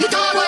You don't want